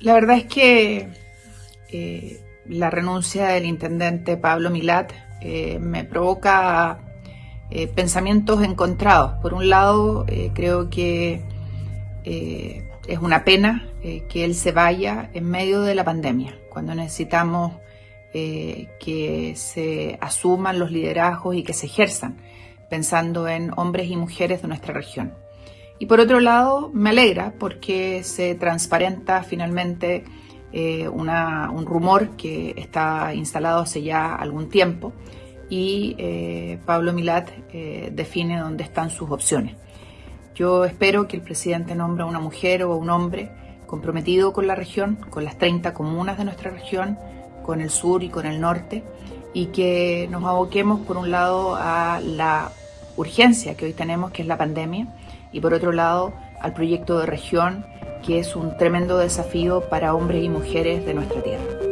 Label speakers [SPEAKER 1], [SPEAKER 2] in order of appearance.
[SPEAKER 1] La verdad es que eh, la renuncia del intendente Pablo Milat eh, me provoca eh, pensamientos encontrados. Por un lado, creo que es una pena que él se vaya en medio de la pandemia, cuando necesitamos que se asuman los liderazgos y que se ejerzan, pensando en hombres y mujeres de nuestra región. Y por otro lado, me alegra porque se transparenta finalmente eh, un rumor que está instalado hace ya algún tiempo y eh, Pablo Milat eh, define dónde están sus opciones. Yo espero que el presidente nombre a una mujer o un hombre comprometido con la región, con las 30 comunas de nuestra región, con el sur y con el norte, y que nos aboquemos por un lado a la urgencia que hoy tenemos, que es la pandemia, y por otro lado al proyecto de región, que es un tremendo desafío para hombres y mujeres de nuestra tierra.